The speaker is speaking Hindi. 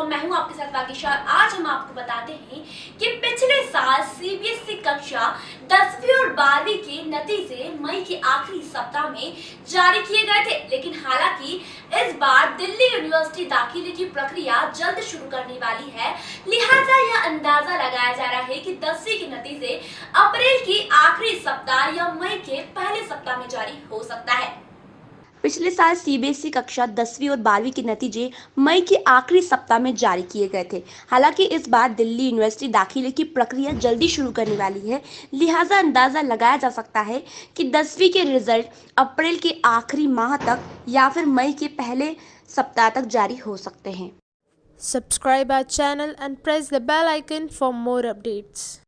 हूँ आपके साथ वाकिशा आज हम आपको बताते हैं कि पिछले साल सीबीएसई e कक्षा दसवीं और बारहवीं के नतीजे मई के आखिरी सप्ताह में जारी किए गए थे। लेकिन हालाँकि इस बार दिल्ली यूनिवर्सिटी दाखिले की प्रक्रिया जल्द शुरू करने वाली है। लिहाजा यह अंदाज़ा लगाया जा रहा है कि दसवीं के नतीजे अप्रैल की आखिरी सप्ताह या मई के पहले सप्ताह में जारी हो सकता है पिछले साल सीबीएसई कक्षा दसवीं और बारहवीं के नतीजे मई के आखिरी सप्ताह में जारी किए गए थे। हालाँकि इस बार दिल्ली यूनिवर्सिटी दाखिले की प्रक्रिया जल्दी शुरू करने वाली है। लिहाजा अंदाज़ा लगाया जा सकता है कि दसवीं के रिज़ल्ट अप्रैल के आखिरी माह तक या फिर मई के पहले सप्ताह तक जारी हो सकते हैं। Subscribe our channel and press the bell icon for more updates.